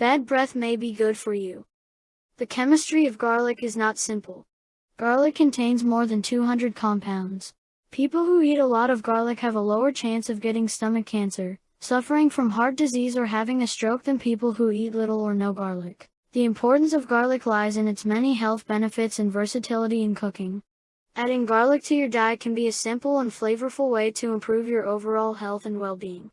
Bad breath may be good for you. The chemistry of garlic is not simple. Garlic contains more than 200 compounds. People who eat a lot of garlic have a lower chance of getting stomach cancer, suffering from heart disease or having a stroke than people who eat little or no garlic. The importance of garlic lies in its many health benefits and versatility in cooking. Adding garlic to your diet can be a simple and flavorful way to improve your overall health and well-being.